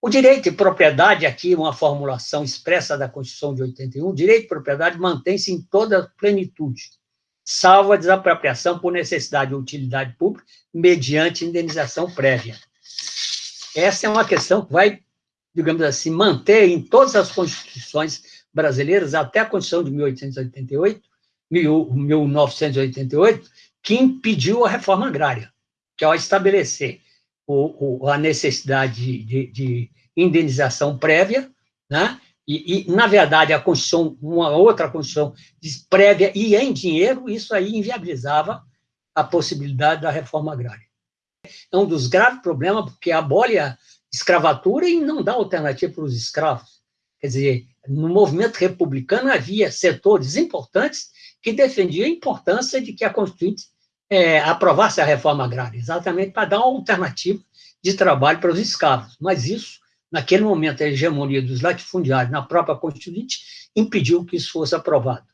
O direito de propriedade, aqui uma formulação expressa da Constituição de 81, o direito de propriedade mantém-se em toda a plenitude, salvo a desapropriação por necessidade ou utilidade pública, mediante indenização prévia. Essa é uma questão que vai, digamos assim, manter em todas as constituições brasileiras, até a Constituição de 1888, 1988, que impediu a reforma agrária, que ao estabelecer o, o, a necessidade de, de, indenização prévia, né? E, e, na verdade, a Constituição, uma outra Constituição prévia e em dinheiro, isso aí inviabilizava a possibilidade da reforma agrária. É um dos graves problemas, porque abole a escravatura e não dá alternativa para os escravos. Quer dizer, no movimento republicano havia setores importantes que defendiam a importância de que a Constituinte é, aprovasse a reforma agrária, exatamente para dar uma alternativa de trabalho para os escravos. Mas isso, naquele momento, a hegemonia dos latifundiários na própria Constituinte impediu que isso fosse aprovado.